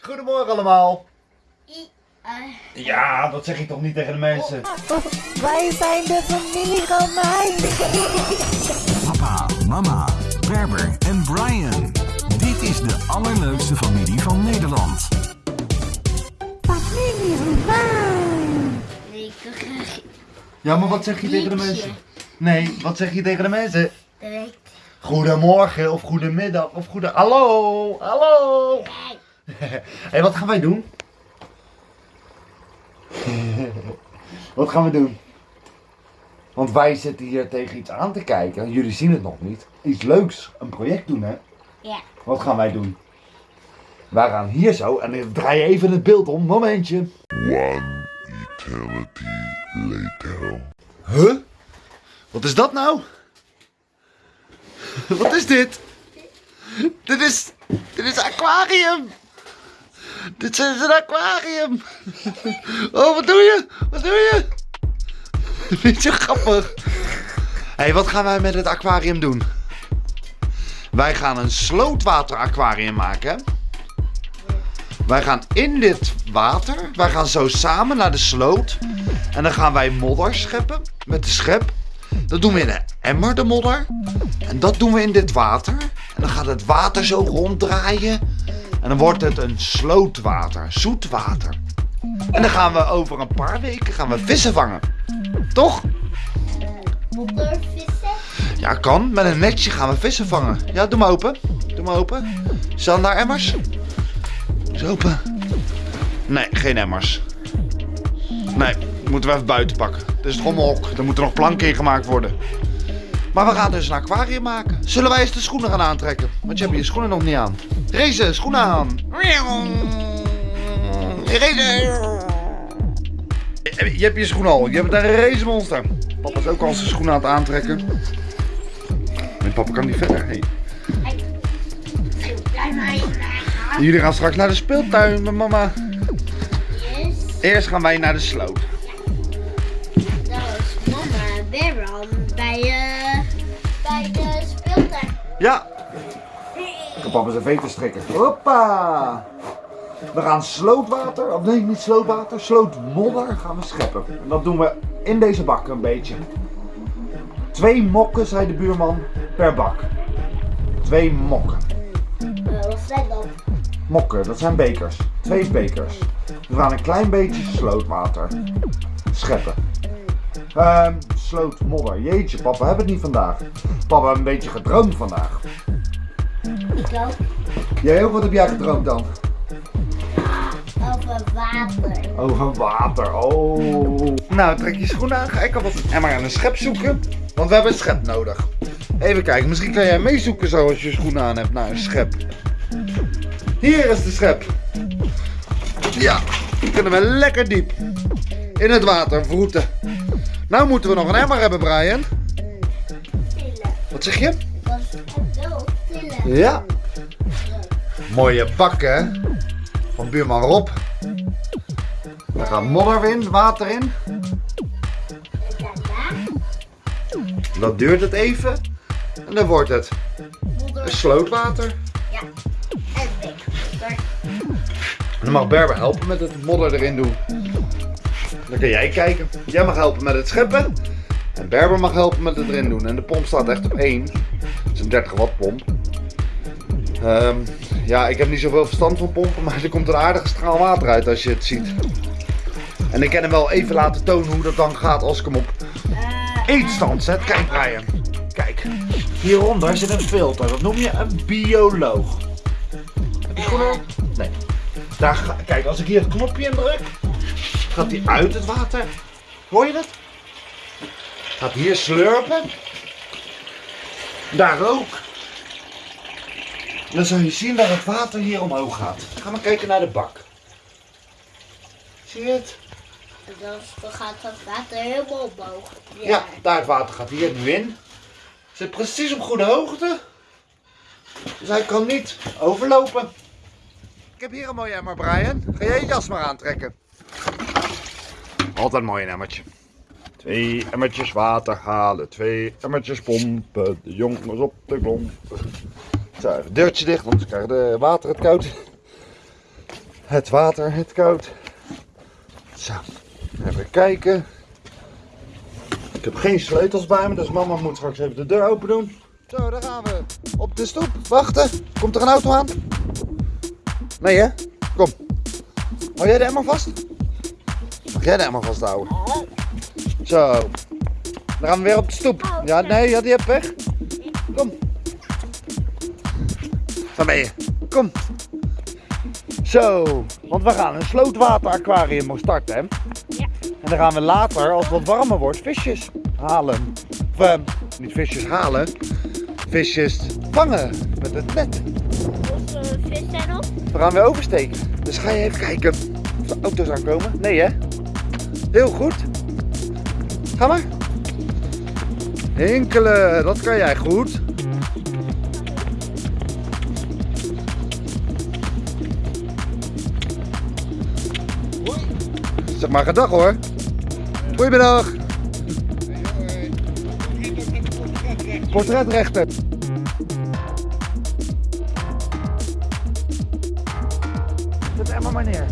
Goedemorgen allemaal. I- eh, Ja, dat zeg ik toch niet tegen de mensen. Wij zijn de familie Romein. Papa, mama, Berber en Brian. Dit is de allerleukste familie van Nederland. Familie Romein. Ja, maar wat zeg je tegen de mensen? Nee, wat zeg je tegen de mensen? direct. Goedemorgen of goedemiddag of goede... Hallo, hallo. Hé, hey, wat gaan wij doen? wat gaan we doen? Want wij zitten hier tegen iets aan te kijken. Jullie zien het nog niet. Iets leuks. Een project doen, hè? Ja. Wat gaan wij doen? Wij gaan hier zo en ik draai even het beeld om. Momentje. One eternity later. Huh? Wat is dat nou? Wat is dit? Dit is. Dit is een aquarium! Dit is een aquarium! Oh, wat doe je? Wat doe je? Vind je grappig? Hé, hey, wat gaan wij met het aquarium doen? Wij gaan een slootwater aquarium maken. Wij gaan in dit water, wij gaan zo samen naar de sloot. En dan gaan wij modder scheppen met de schep. Dat doen we in een emmer, de modder. En dat doen we in dit water. En dan gaat het water zo ronddraaien. En dan wordt het een slootwater, zoet water. En dan gaan we over een paar weken gaan we vissen vangen. Toch? Moddervissen? Ja, kan. Met een netje gaan we vissen vangen. Ja, doe maar open. Doe maar open. Staan daar emmers? Is open. Nee, geen emmers. Nee, moeten we even buiten pakken. Het is het rommelhok. Er moeten nog planken in gemaakt worden. Maar we gaan dus een aquarium maken. Zullen wij eens de schoenen gaan aantrekken? Want je hebt je schoenen nog niet aan. Rezen, schoenen aan. Rezen. Je hebt je schoenen al. Je bent een racemonster. Papa is ook al zijn schoenen aan het aantrekken. Nee, papa kan niet verder. Hey. Gaan. Jullie gaan straks naar de speeltuin met mama. Yes. Eerst gaan wij naar de sloot. Dat was mama en Berber bij, eh bij de speeltuin. Ja. Papa zijn veten strikken. Hoppa. We gaan slootwater, of nee niet slootwater, slootmodder gaan we scheppen. En dat doen we in deze bak een beetje. Twee mokken, zei de buurman, per bak. Twee mokken. Uh, wat zijn dat? Mokken, dat zijn bekers. Twee bekers. We gaan een klein beetje slootwater scheppen. Ehm, slootmodder. Jeetje, papa, we hebben het niet vandaag. Papa een beetje gedroomd vandaag. Jij ook? Wat heb jij gedroomd dan? Over water. Over water, oh. Nou, trek je schoenen aan. Ga ik alvast een emmer en een schep zoeken. Want we hebben een schep nodig. Even kijken, misschien kan jij meezoeken zo als je schoenen aan hebt naar een schep. Hier is de schep. Ja, dan kunnen we lekker diep in het water vroeten. Nou moeten we nog een emmer hebben, Brian. Wat zeg je? Ja. Mooie bakken van buurman Rob. Daar gaat modder in, water in. Dan duurt het even. En dan wordt het modder. slootwater. Ja. En dan mag Berber helpen met het modder erin doen. Dan kan jij kijken. Jij mag helpen met het scheppen. En Berber mag helpen met het erin doen. En de pomp staat echt op 1. Het is een 30 watt pomp. Ehm, ja, ik heb niet zoveel verstand van pompen, maar er komt een aardige straal water uit als je het ziet. En ik kan hem wel even laten tonen hoe dat dan gaat als ik hem op eetstand zet. Kijk Brian, kijk. Hieronder zit een filter, dat noem je een bioloog. Heb je aan? Nee. Daar ga, kijk, als ik hier het knopje in druk, gaat hij uit het water. Hoor je dat? Gaat hier slurpen. Daar ook. Dan zal je zien dat het water hier omhoog gaat. Ga maar kijken naar de bak. Zie je het? Dan gaat dat water helemaal omhoog. Ja, daar het water gaat hier nu in. Zit precies op goede hoogte. Dus hij kan niet overlopen. Ik heb hier een mooi emmer, Brian. Ga jij je jas maar aantrekken. Altijd een mooi emmertje. Twee emmertjes water halen, twee emmertjes pompen. De jongens op de klomp. Zo, even deurtje dicht, want ze krijgen de water het koud. Het water, het koud. Zo, even kijken. Ik heb geen sleutels bij me, dus mama moet straks even de deur open doen. Zo, daar gaan we. Op de stoep. Wachten. Komt er een auto aan? Nee hè? Kom. Hou jij de emmer vast? Mag jij de emmer vasthouden? Zo. Dan gaan we weer op de stoep. Ja, nee, ja, die hebt weg. Kom. Waar ben je? Kom. Zo, want we gaan een slootwateraquarium starten, hè? Ja. En dan gaan we later, als het wat warmer wordt, visjes halen. Of, eh, niet visjes halen, visjes vangen met het net. Hoeveel vis zijn op? We gaan weer oversteken. Dus ga je even kijken of de auto's aankomen. Nee, hè? Heel goed. Ga maar. Hinkelen, dat kan jij goed. Zeg maar gedag hoor. Goedemiddag. Portretrechter. Zet Emma maar neer.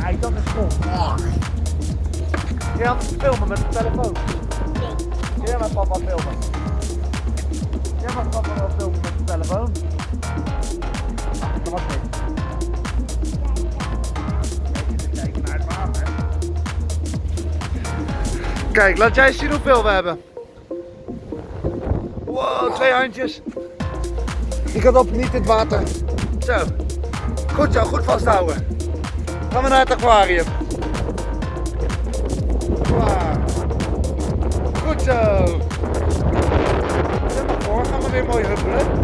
Kijk, dat is goed. Je had het filmen met de telefoon. Jij mag papa filmen. Kijk, laat jij zien hoeveel we hebben. Wow, twee handjes. Ik had op niet in het water. Zo. Goed zo, goed vasthouden. Gaan we naar het aquarium. Klaar. Goed zo. Stel maar voor, gaan we weer mooi huppelen.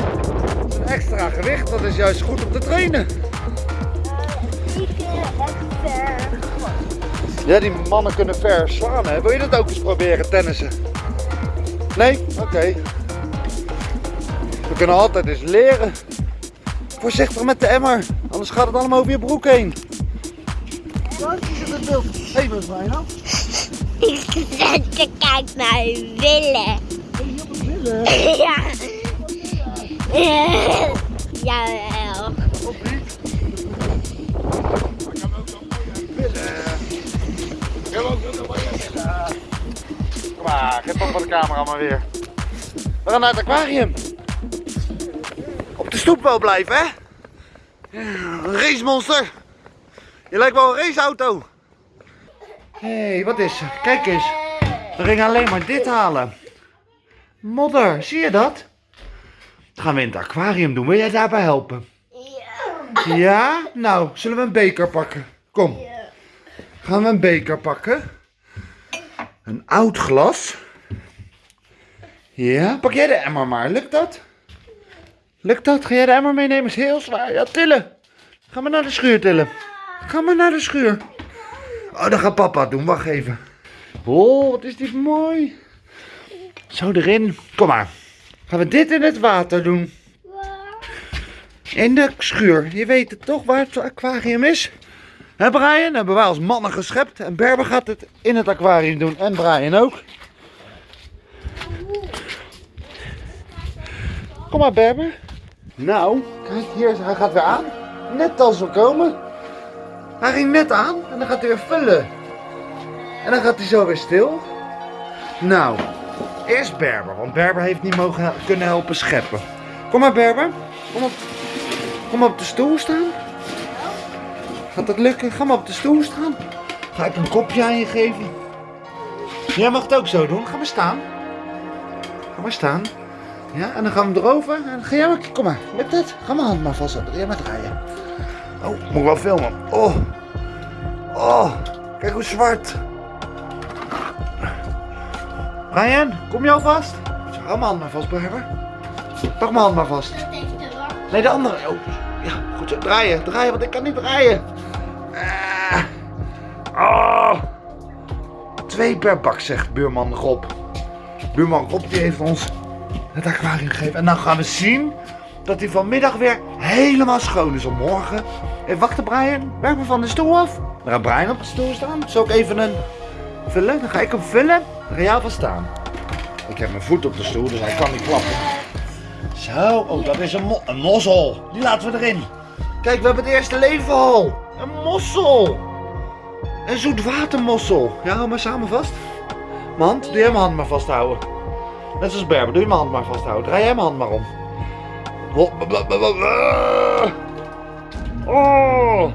Dat is een extra gewicht, dat is juist goed om te trainen. Ja, die mannen kunnen ver slaan, hè? Wil je dat ook eens proberen, tennissen? Nee? Oké. We kunnen altijd eens leren. Voorzichtig met de emmer, anders gaat het allemaal over je broek heen. Ja, die zit het beeld. Hé, hey, wat mij nou? Ik zet te kijken naar willen. Ja. Jawel. Of Kom maar, geef op van de camera maar weer. We gaan naar het aquarium. Op de stoep wel blijven, hè? Een racemonster. Je lijkt wel een raceauto. Hé, hey, wat is er? Kijk eens. We gingen alleen maar dit halen. Modder, zie je dat? Dat gaan we in het aquarium doen. Wil jij daarbij helpen? Ja. Ja? Nou, zullen we een beker pakken? Kom. Gaan we een beker pakken? Een oud glas. Ja, pak jij de emmer maar. Lukt dat? Lukt dat? Ga jij de emmer meenemen? Is heel zwaar. Ja, tillen. Ga maar naar de schuur tillen. Ga maar naar de schuur. Oh, dat gaat papa doen. Wacht even. Oh, wat is dit mooi. Zo erin. Kom maar. Gaan we dit in het water doen. In de schuur. Je weet het toch waar het aquarium is? Hè Brian? Hebben wij als mannen geschept. En Berber gaat het in het aquarium doen. En Brian ook. Kom maar Berber. Nou, kijk hier. Hij gaat weer aan. Net als we komen. Hij ging net aan. En dan gaat hij weer vullen. En dan gaat hij zo weer stil. Nou, eerst Berber. Want Berber heeft niet mogen kunnen helpen scheppen. Kom maar Berber. Kom op, kom op de stoel staan. Gaat dat lukken? Ga maar op de stoel staan. Ga ik een kopje aan je geven? Jij mag het ook zo doen. Ga maar staan. Ga maar staan. Ja, en dan gaan we erover. En dan ga jij maar, kom maar. Lukt het? Ga mijn hand maar vast. Jij maar draaien. Oh, moet ik wel filmen. Oh. Oh. Kijk hoe zwart. Brian, kom je alvast? Zo, hou mijn hand maar vast, Berber. Pak mijn hand maar vast. Nee, de andere. Oh, ja, goed zo. Draaien, draaien, want ik kan niet draaien. Twee per bak, zegt buurman Rob. Buurman Rob die heeft ons het aquarium gegeven. En dan gaan we zien dat hij vanmiddag weer helemaal schoon is om morgen. Even wachten, Brian. Werk me van de stoel af. Dan gaat Brian op de stoel staan. Zal ik even een vullen? Dan ga ik hem vullen. Dan ga jij staan. Ik heb mijn voet op de stoel, dus hij kan niet klappen. Zo, oh, dat is een, een mossel. Die laten we erin. Kijk, we hebben het eerste leven al. Een mossel. Een zoetwatermossel. Ja, hou maar samen vast. Mijn hand, doe jij mijn hand maar vasthouden. Net zoals Berber, doe je mijn hand maar vasthouden. Draai jij mijn hand maar om. Oh.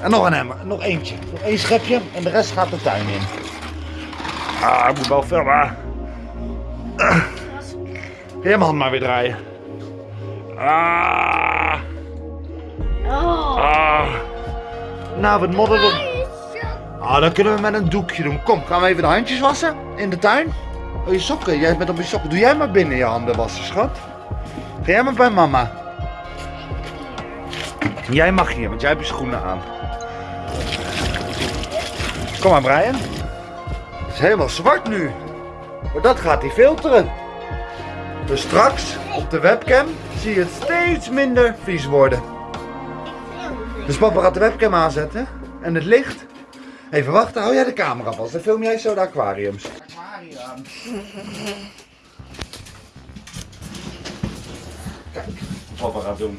En nog een emmer, nog eentje. Nog één schepje en de rest gaat de tuin in. Ah, ik moet wel filmen. Kun jij mijn hand maar weer draaien. Ah, Nou, wat modder er. Ah, dat kunnen we met een doekje doen. Kom, gaan we even de handjes wassen in de tuin. Oh, je sokken. Jij bent op je sokken. Doe jij maar binnen je handen wassen, schat. Ga jij maar bij mama. Jij mag hier, want jij hebt je schoenen aan. Kom maar, Brian. Het is helemaal zwart nu. Maar dat gaat hij filteren. Dus straks op de webcam zie je het steeds minder vies worden. Dus papa gaat de webcam aanzetten en het licht. Even wachten, hou jij de camera vast. Dan film jij zo de aquariums. Aquarium. Kijk, wat papa gaat doen.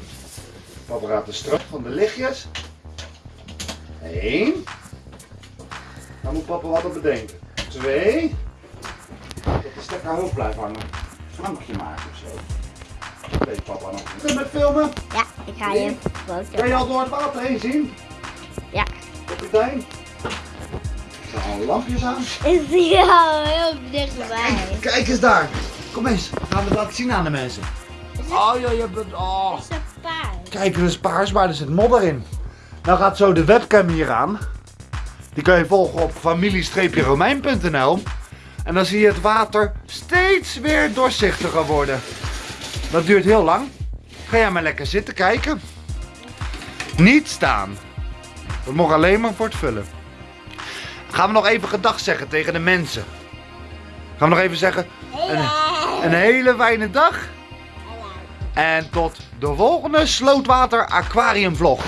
Papa gaat de straf van de lichtjes. Eén. Dan moet papa wat op bedenken. Twee. Dat de stekker hoog blijft hangen. Slankje maken of zo. Dat weet papa nog. Kun je met filmen? Ja, ik ga je Kan foto. je al door het water heen zien? Ja. Kapitein? Er al lampjes aan. Is die al heel dichtbij? Kijk eens daar. Kom eens. Gaan we het laten zien aan de mensen. Oh ja, je bent... Oh. is een paard. Kijk, er is paars, maar er zit modder in. Nou gaat zo de webcam hier aan. Die kan je volgen op familie-romein.nl. En dan zie je het water steeds weer doorzichtiger worden. Dat duurt heel lang. Ga jij maar lekker zitten kijken. Niet staan. We mogen alleen maar voor het vullen. Gaan we nog even gedag zeggen tegen de mensen. Gaan we nog even zeggen... Een, een hele fijne dag. En tot de volgende Slootwater Aquarium vlog.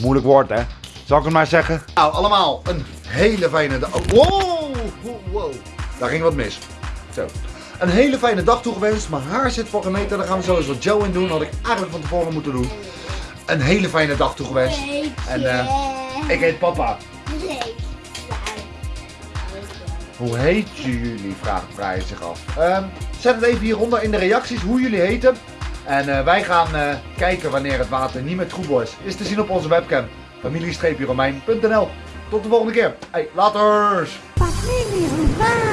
Moeilijk woord hè. Zal ik het maar zeggen? Nou, allemaal een hele fijne dag. Oh, wow, wow, wow. Daar ging wat mis. Zo. Een hele fijne dag toegewenst. Mijn haar zit voor gemeten. Daar gaan we sowieso Joe in doen. Had ik eigenlijk van tevoren moeten doen. Een hele fijne dag toegewenst. En eh, ik heet papa. Hoe heet jullie? Vraagt Brian zich af. Ehm, zet het even hieronder in de reacties hoe jullie heten. En eh, wij gaan eh, kijken wanneer het water niet meer troebel is. Is te zien op onze webcam. familie-romein.nl Tot de volgende keer. Hey, laters! Familie Romein.